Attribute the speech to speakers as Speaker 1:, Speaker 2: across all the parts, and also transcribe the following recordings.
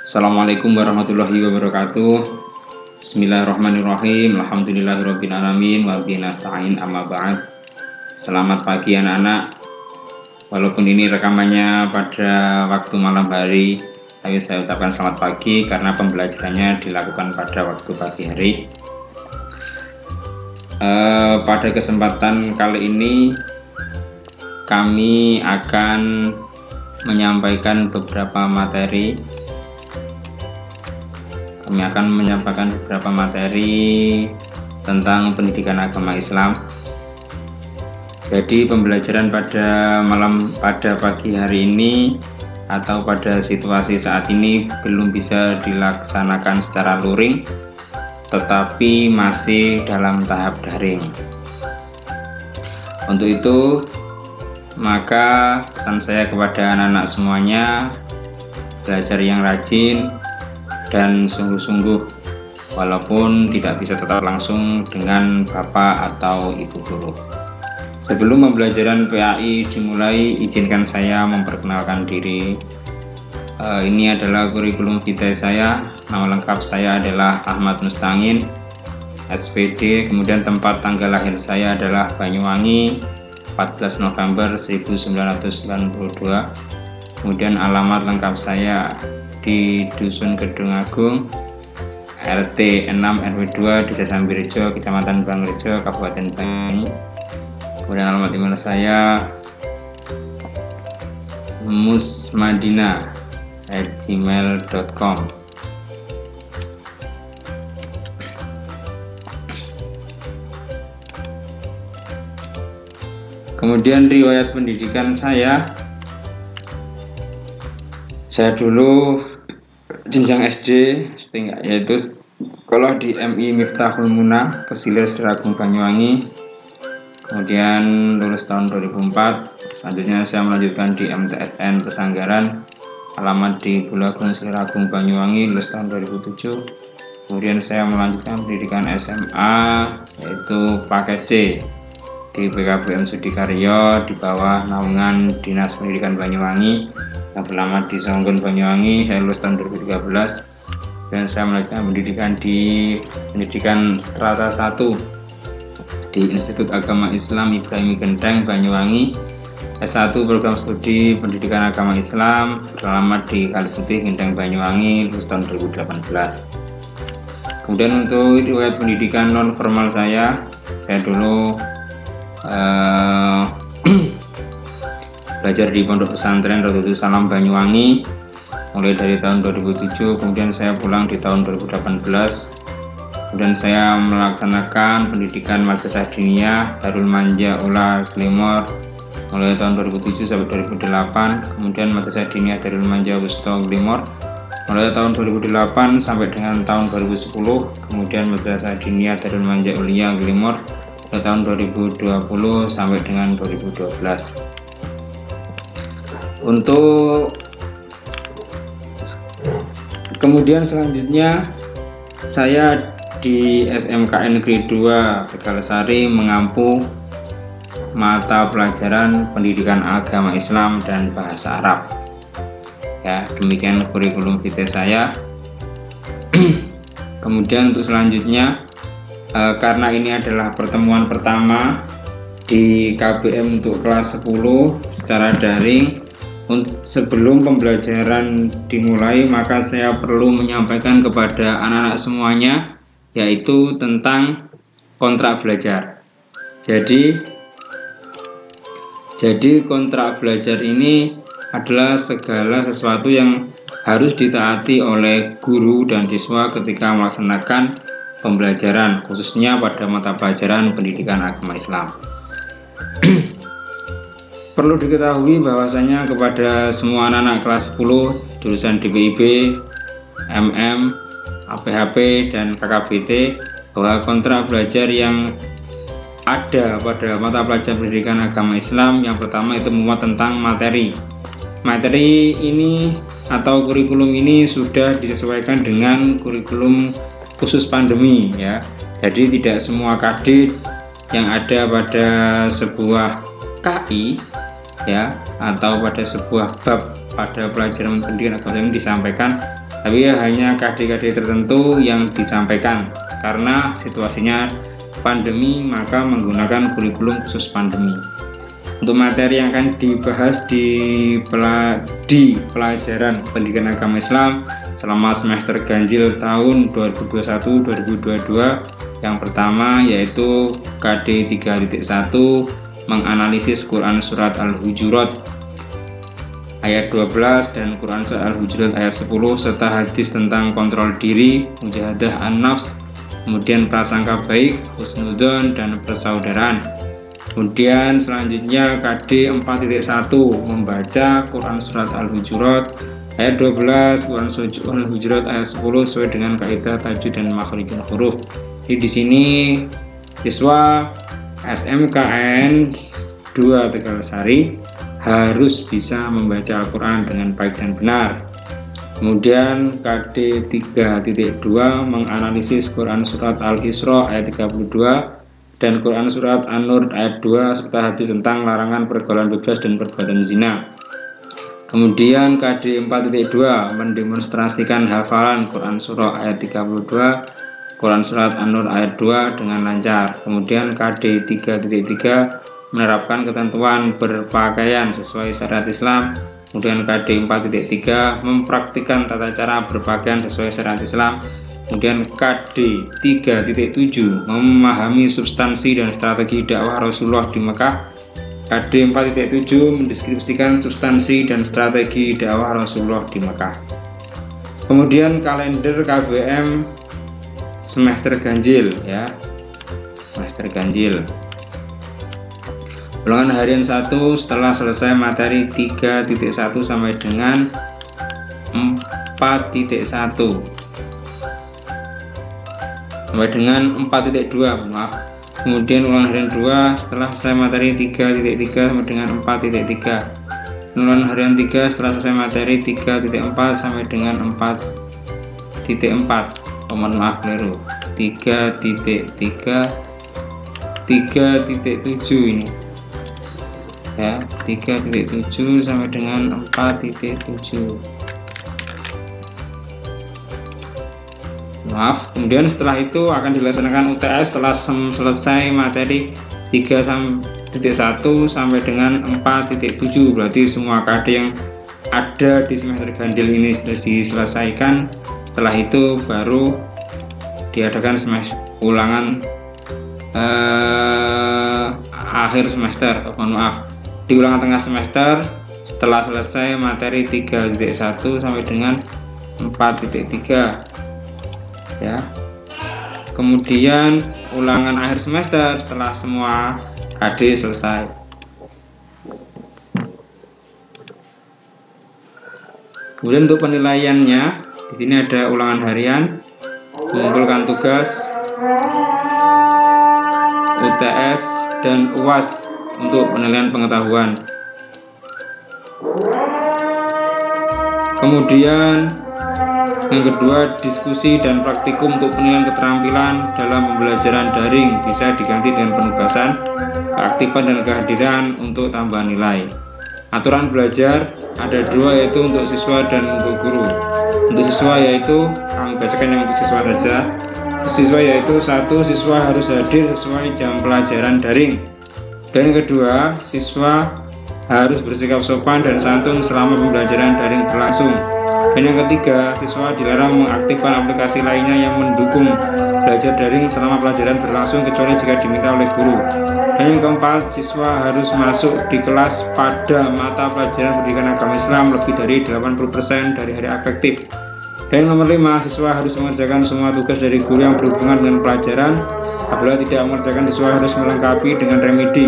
Speaker 1: Assalamualaikum warahmatullahi wabarakatuh. Bismillahirrahmanirrahim. Alhamdulillahirrahmanirrahim Wabinasta'in amma ba'd. Selamat pagi anak-anak. Walaupun ini rekamannya pada waktu malam hari Tapi saya ucapkan selamat pagi Karena pembelajarannya dilakukan pada waktu pagi hari. Uh, Pada kesempatan kali ini Kami akan menyampaikan beberapa materi kami akan menyampaikan beberapa materi tentang pendidikan agama Islam. Jadi pembelajaran pada malam pada pagi hari ini atau pada situasi saat ini belum bisa dilaksanakan secara luring tetapi masih dalam tahap daring. Untuk itu maka pesan saya kepada anak-anak semuanya belajar yang rajin dan sungguh-sungguh walaupun tidak bisa tetap langsung dengan bapak atau ibu guru sebelum pembelajaran PAI dimulai izinkan saya memperkenalkan diri. Uh, ini adalah kurikulum vitae saya. Nama lengkap saya adalah Ahmad Mustangin SPD kemudian tempat tanggal lahir saya adalah Banyuwangi 14 November 1992 kemudian alamat lengkap saya di Dusun Gedung Agung RT 6 RW 2 Desa Sambirejo Kecamatan Bangrejo Kabupaten Banyuwangi. Kemudian alamat email saya musmadina at gmail.com kemudian riwayat pendidikan saya saya dulu jenjang SD setingkat yaitu kalau di MI Miftahul Muna Kesilir Seragung Banyuwangi. Kemudian lulus tahun 2004 selanjutnya saya melanjutkan di MTSN Pesanggaran alamat di Bulagung Seliragung Banyuwangi lulus tahun 2007 kemudian saya melanjutkan pendidikan SMA yaitu paket C di PKBM Sudikaryo di bawah naungan Dinas Pendidikan Banyuwangi yang berlama di Songgon Banyuwangi saya lulus tahun 2013 dan saya melanjutkan pendidikan di pendidikan strata 1 di Institut Agama Islam Ibrahim Genteng Banyuwangi. S1 program studi pendidikan agama Islam beralamat di Kaliputih Genteng Banyuwangi lulus tahun 2018 kemudian untuk riwayat pendidikan non formal saya saya dulu uh, belajar di pondok pesantren Rodotu Salam Banyuwangi mulai dari tahun 2007 kemudian saya pulang di tahun 2018 kemudian saya melaksanakan pendidikan madrasah diniyah Darul Manja Ula Glimor mulai tahun 2007 sampai 2008 kemudian madrasah diniyah Darul Manja Wusto Glimor mulai tahun 2008 sampai dengan tahun 2010 kemudian madrasah diniyah Darul Manja Ulia Glimor ke tahun 2020 sampai dengan 2012 untuk kemudian selanjutnya saya di SMKN Negeri 2 Tegalsari mengampu mata pelajaran pendidikan agama Islam dan bahasa Arab. Ya demikian kurikulum vitae saya. Kemudian untuk selanjutnya e, karena ini adalah pertemuan pertama di KBM untuk kelas 10 secara daring sebelum pembelajaran dimulai maka saya perlu menyampaikan kepada anak-anak semuanya yaitu tentang kontrak belajar. Jadi jadi kontrak belajar ini adalah segala sesuatu yang harus ditaati oleh guru dan siswa ketika melaksanakan pembelajaran khususnya pada mata pelajaran pendidikan agama Islam perlu diketahui bahwasanya kepada semua anak-anak kelas 10 jurusan DPIB, MM, APHP dan KKBT bahwa kontrak belajar yang ada pada mata pelajaran pendidikan agama Islam yang pertama itu memuat tentang materi. Materi ini atau kurikulum ini sudah disesuaikan dengan kurikulum khusus pandemi ya. Jadi tidak semua kadit yang ada pada sebuah KI ya atau pada sebuah bab pada pelajaran pendidikan agama ini disampaikan. Tapi ya hanya KD-KD tertentu yang disampaikan karena situasinya pandemi maka menggunakan kurikulum khusus pandemi. Untuk materi yang akan dibahas di, pela, di pelajaran pendidikan agama Islam selama semester ganjil tahun 2021-2022 yang pertama yaitu KD 3.1 menganalisis Quran Surat Al-Hujurat ayat 12 dan Quran Surat Al-Hujurat ayat 10 serta hadis tentang kontrol diri, mujahadah an-nafs, kemudian prasangka baik, husnudon, dan persaudaraan. Kemudian selanjutnya KD 4.1 membaca Quran Surat Al-Hujurat ayat 12, Quran Surat Al-Hujurat ayat 10 sesuai dengan kaidah tajwid dan makhrijul huruf. Jadi di sini siswa SMKN 2 Tegalsari harus bisa membaca Al-Quran dengan baik dan benar. Kemudian KD 3.2 menganalisis Quran Surat Al-Isra ayat 32 dan Quran Surat An-Nur ayat 2 serta hadis tentang larangan pergaulan bebas dan perbuatan zina. Kemudian KD 4.2 mendemonstrasikan hafalan Quran Surah ayat 32 Quran Surat An-Nur ayat 2 dengan lancar. Kemudian KD 3.3 menerapkan ketentuan berpakaian sesuai syariat Islam. Kemudian KD 4.3 mempraktikkan tata cara berpakaian sesuai syariat Islam. Kemudian KD 3.7 memahami substansi dan strategi dakwah Rasulullah di Mekah. KD 4.7 mendeskripsikan substansi dan strategi dakwah Rasulullah di Mekah. Kemudian kalender KBM semester ganjil ya. Semester ganjil. Ulangan harian 1 setelah selesai materi 3.1 sampai dengan 4.1 sampai dengan 4.2 maaf. Kemudian ulangan harian 2 setelah selesai materi 3.3 sampai dengan 4.3 ulangan harian 3 setelah selesai materi 3.4 sampai dengan 4.4 mohon maaf keliru 3.3 3.7 ini. Ya 3.7 sampai dengan 4.7 maaf kemudian setelah itu akan dilaksanakan UTS setelah selesai materi 3.1 sampai dengan 4.7 berarti semua KD yang ada di semester ganjil ini sudah diselesaikan setelah itu baru diadakan semester ulangan eh, akhir semester mohon maaf. Di ulangan tengah semester setelah selesai materi 3.1 sampai dengan 4.3 ya. Kemudian ulangan akhir semester setelah semua KD selesai. Kemudian untuk penilaiannya di sini ada ulangan harian mengumpulkan tugas UTS dan UAS untuk penilaian pengetahuan. Kemudian yang kedua, diskusi dan praktikum untuk penilaian keterampilan dalam pembelajaran daring bisa diganti dengan penugasan, keaktifan dan kehadiran untuk tambahan nilai. Aturan belajar ada dua yaitu untuk siswa dan untuk guru. Untuk siswa yaitu kami bacakan yang untuk siswa saja. Siswa yaitu satu siswa harus hadir sesuai jam pelajaran daring dan kedua, siswa harus bersikap sopan dan santun selama pembelajaran daring berlangsung. Dan yang ketiga, siswa dilarang mengaktifkan aplikasi lainnya yang mendukung belajar daring selama pelajaran berlangsung kecuali jika diminta oleh guru. Dan yang keempat, siswa harus masuk di kelas pada mata pelajaran pendidikan agama Islam lebih dari 80% dari hari efektif. Dan nomor 5, siswa harus mengerjakan semua tugas dari guru yang berhubungan dengan pelajaran. Apabila tidak mengerjakan, siswa harus melengkapi dengan remedi.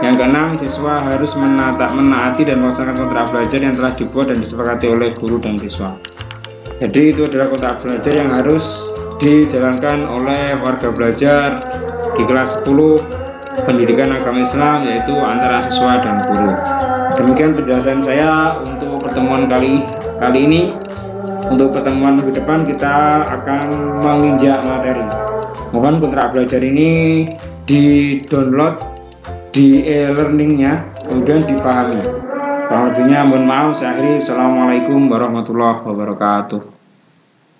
Speaker 1: Yang keenam, siswa harus menata, menaati dan melaksanakan kontrak belajar yang telah dibuat dan disepakati oleh guru dan siswa. Jadi itu adalah kontrak belajar yang harus dijalankan oleh warga belajar di kelas 10 pendidikan agama Islam yaitu antara siswa dan guru. Demikian penjelasan saya untuk pertemuan kali kali ini untuk pertemuan minggu depan kita akan menginjak materi mohon kontrak belajar ini di download di e-learningnya kemudian dipahami Kurang lebihnya mohon maaf. Saya akhiri. Assalamualaikum warahmatullahi wabarakatuh.